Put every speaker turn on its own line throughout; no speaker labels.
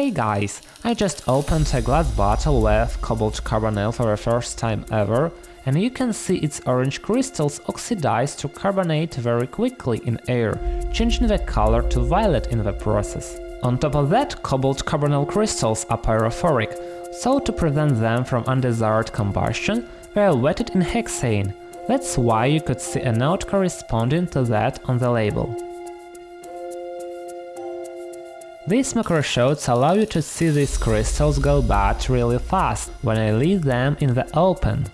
Hey guys, I just opened a glass bottle with cobalt carbonyl for the first time ever, and you can see its orange crystals oxidize to carbonate very quickly in air, changing the color to violet in the process. On top of that, cobalt carbonyl crystals are pyrophoric, so to prevent them from undesired combustion, they are wetted in hexane. That's why you could see a note corresponding to that on the label. These macroshots allow you to see these crystals go bad really fast when I leave them in the open.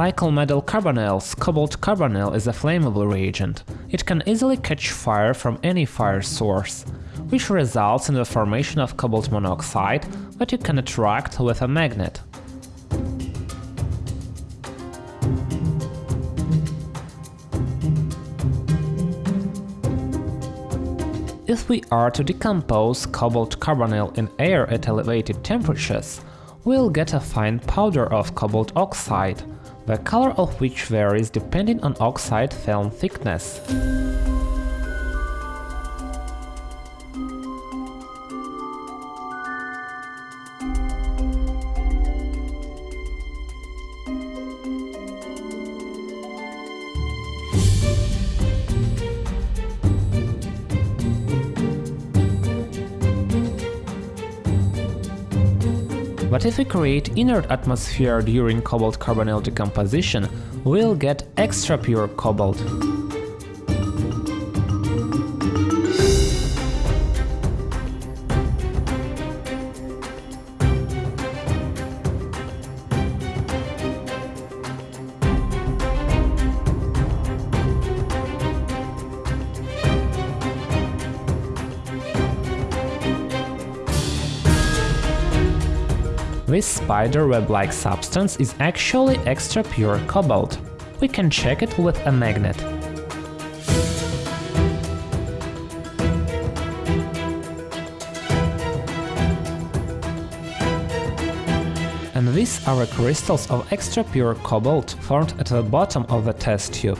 Like all metal carbonyls, cobalt carbonyl is a flammable reagent. It can easily catch fire from any fire source, which results in the formation of cobalt monoxide that you can attract with a magnet. If we are to decompose cobalt carbonyl in air at elevated temperatures, we'll get a fine powder of cobalt oxide, the color of which varies depending on oxide film thickness. But if we create inert atmosphere during cobalt carbonyl decomposition, we'll get extra pure cobalt. Spider web-like substance is actually extra pure cobalt. We can check it with a magnet. And these are crystals of extra pure cobalt formed at the bottom of the test tube.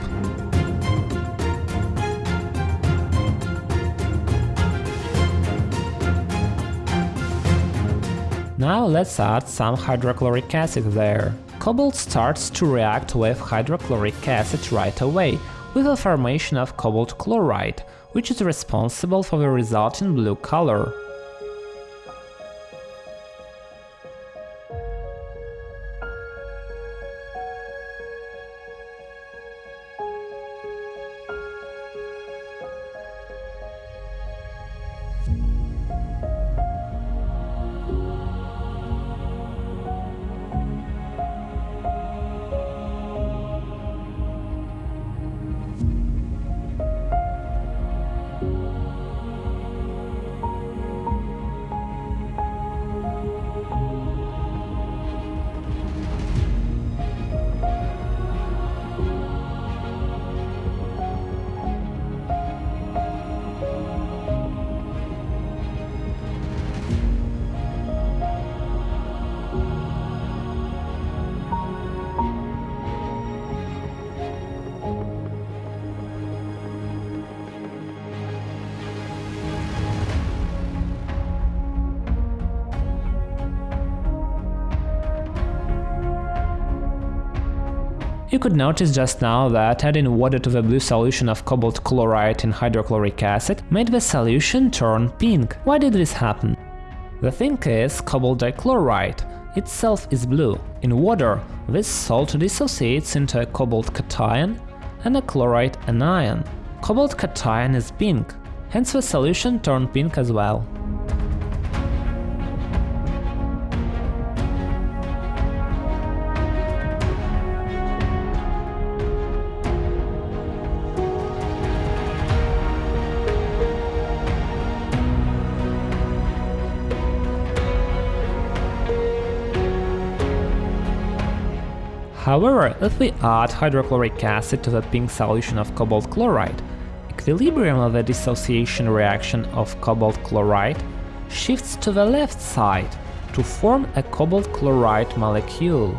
Now let's add some hydrochloric acid there. Cobalt starts to react with hydrochloric acid right away, with the formation of cobalt chloride, which is responsible for the resulting blue color. Could notice just now that adding water to the blue solution of cobalt chloride in hydrochloric acid made the solution turn pink. Why did this happen? The thing is, cobalt dichloride itself is blue. In water, this salt dissociates into a cobalt cation and a chloride anion. Cobalt cation is pink, hence the solution turned pink as well. However, if we add hydrochloric acid to the pink solution of cobalt chloride, equilibrium of the dissociation reaction of cobalt chloride shifts to the left side to form a cobalt chloride molecule.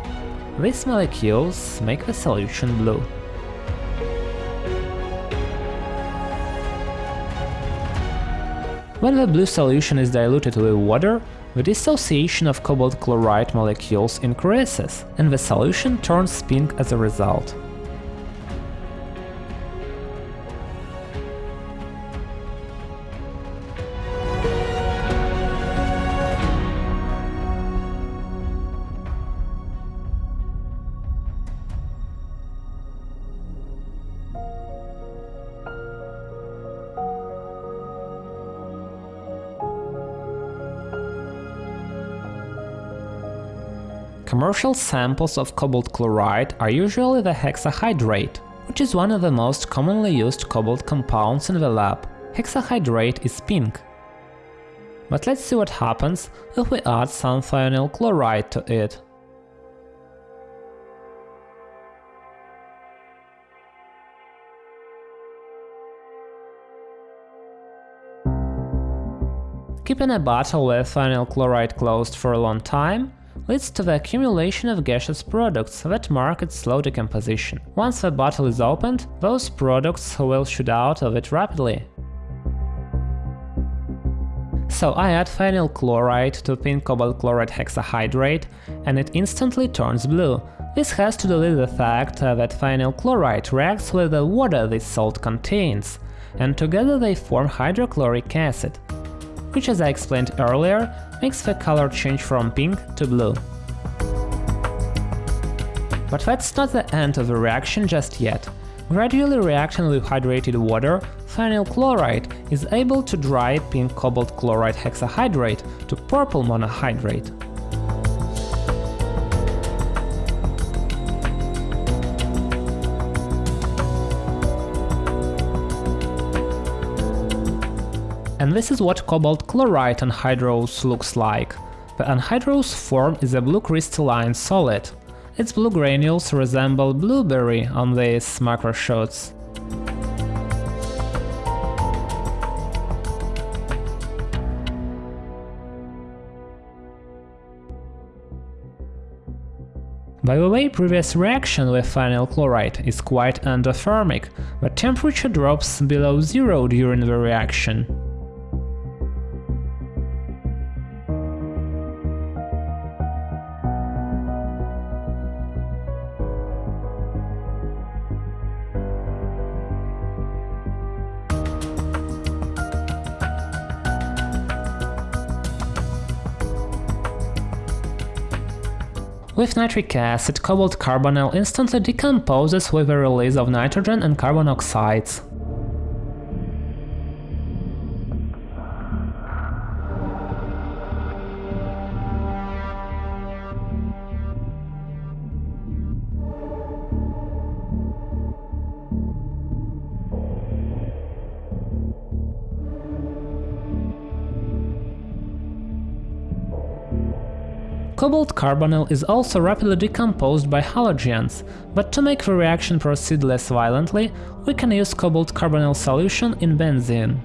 These molecules make the solution blue. When the blue solution is diluted with water, the dissociation of cobalt chloride molecules increases, and the solution turns pink as a result. Commercial samples of cobalt chloride are usually the hexahydrate, which is one of the most commonly used cobalt compounds in the lab. Hexahydrate is pink. But let's see what happens if we add some thionyl chloride to it. Keeping a bottle with thionyl chloride closed for a long time leads to the accumulation of gaseous products that mark its slow decomposition. Once the bottle is opened, those products will shoot out of it rapidly. So I add thionyl chloride to pink cobalt chloride hexahydrate, and it instantly turns blue. This has to do with the fact that thionyl chloride reacts with the water this salt contains, and together they form hydrochloric acid, which as I explained earlier, makes the color change from pink to blue. But that's not the end of the reaction just yet. Gradually reacting with hydrated water, thionyl chloride is able to dry pink cobalt chloride hexahydrate to purple monohydrate. And this is what cobalt chloride anhydrous looks like. The anhydrous form is a blue crystalline solid. Its blue granules resemble blueberry on these macro shots. By the way, previous reaction with thionyl chloride is quite endothermic, but temperature drops below zero during the reaction. With nitric acid, cobalt carbonyl instantly decomposes with the release of nitrogen and carbon oxides. Cobalt carbonyl is also rapidly decomposed by halogens, but to make the reaction proceed less violently, we can use cobalt carbonyl solution in benzene.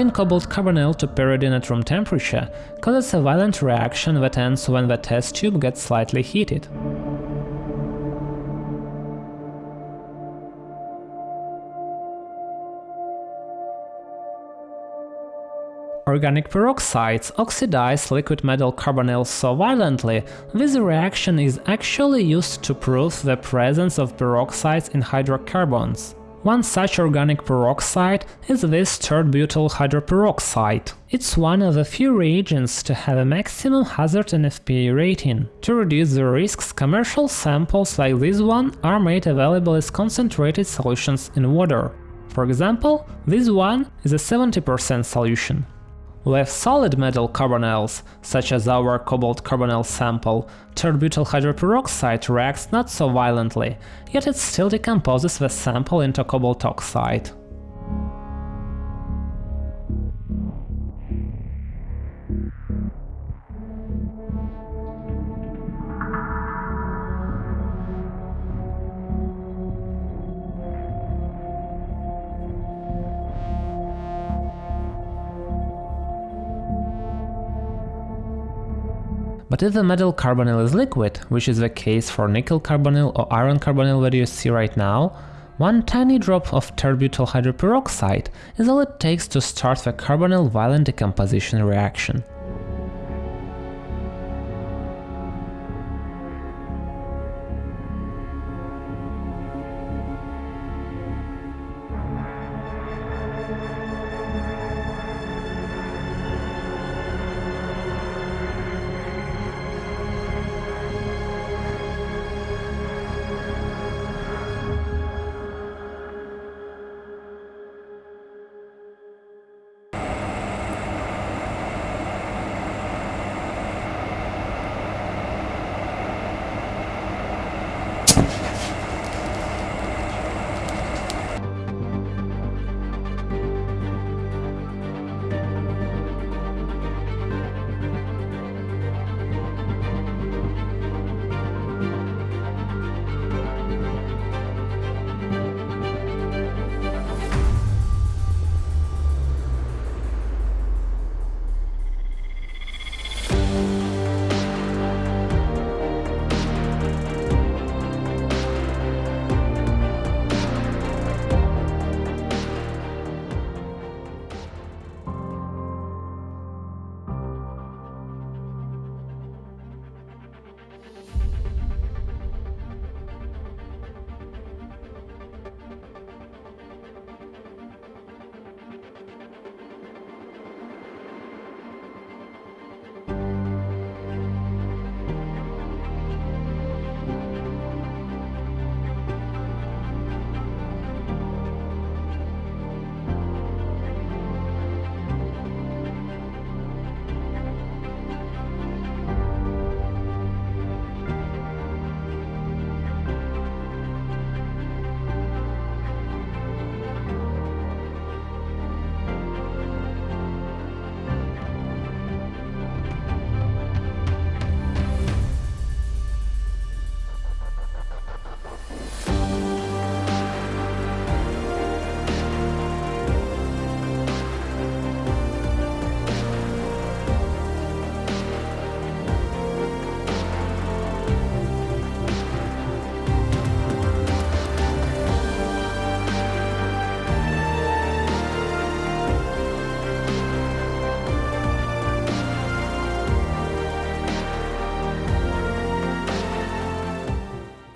Adding cobalt carbonyl to pyridine at room temperature causes a violent reaction that ends when the test tube gets slightly heated. Organic peroxides oxidize liquid metal carbonyls so violently, this reaction is actually used to prove the presence of peroxides in hydrocarbons. One such organic peroxide is this tert-butyl hydroperoxide. It's one of the few reagents to have a maximum hazard NFPA rating. To reduce the risks, commercial samples like this one are made available as concentrated solutions in water. For example, this one is a 70% solution. With solid metal carbonyls, such as our cobalt carbonyl sample, tert-butyl hydroperoxide reacts not so violently, yet it still decomposes the sample into cobalt oxide. But if the metal carbonyl is liquid, which is the case for nickel carbonyl or iron carbonyl that you see right now, one tiny drop of tert-butyl hydroperoxide is all it takes to start the carbonyl violent decomposition reaction.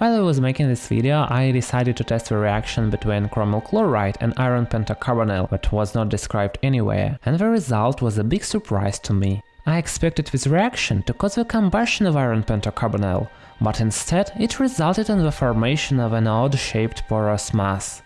While I was making this video, I decided to test the reaction between chromyl chloride and iron pentacarbonyl that was not described anywhere, and the result was a big surprise to me. I expected this reaction to cause the combustion of iron pentacarbonyl, but instead it resulted in the formation of an odd-shaped porous mass.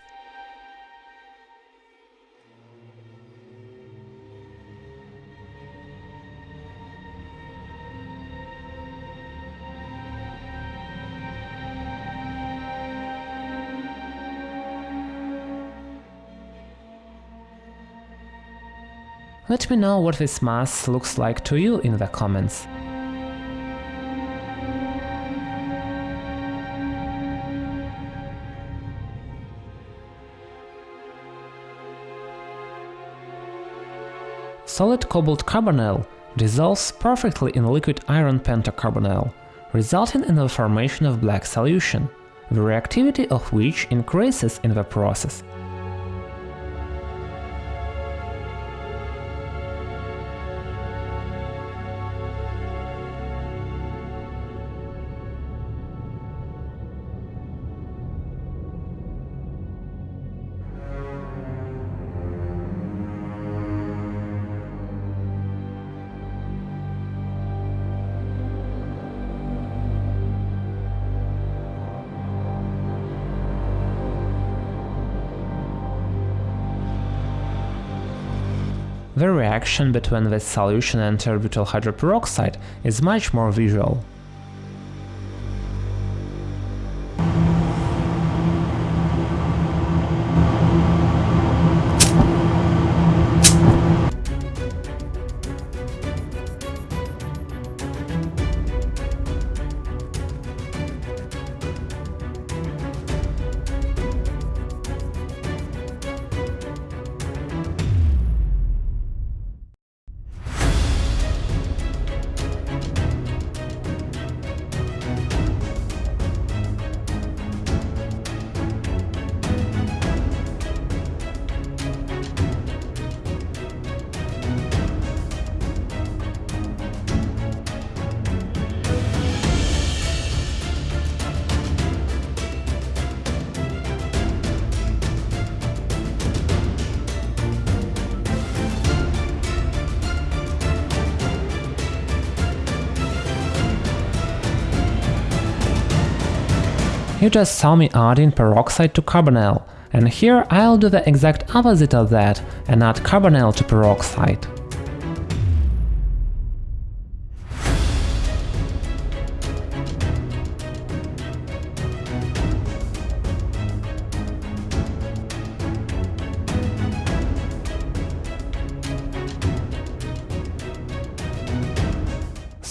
Let me know what this mass looks like to you in the comments. Solid cobalt carbonyl dissolves perfectly in liquid iron pentacarbonyl, resulting in the formation of black solution, the reactivity of which increases in the process. Reaction between this solution and tert-butyl hydroperoxide is much more visual. You just saw me adding peroxide to carbonyl, and here I'll do the exact opposite of that and add carbonyl to peroxide.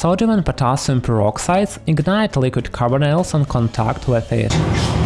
Sodium and potassium peroxides ignite liquid carbonyls on contact with it.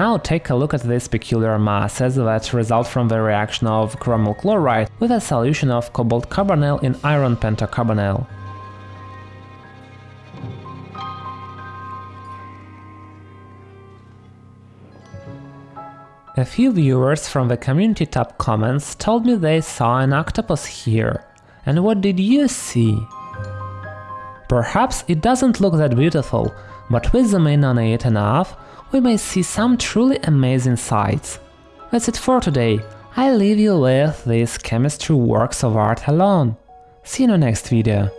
Now take a look at these peculiar masses that result from the reaction of chromyl chloride with a solution of cobalt carbonyl in iron pentacarbonyl. A few viewers from the community tab comments told me they saw an octopus here. And what did you see? Perhaps it doesn't look that beautiful, but we zoom in on it enough, we may see some truly amazing sights. That's it for today, I leave you with these chemistry works of art alone. See you in the next video.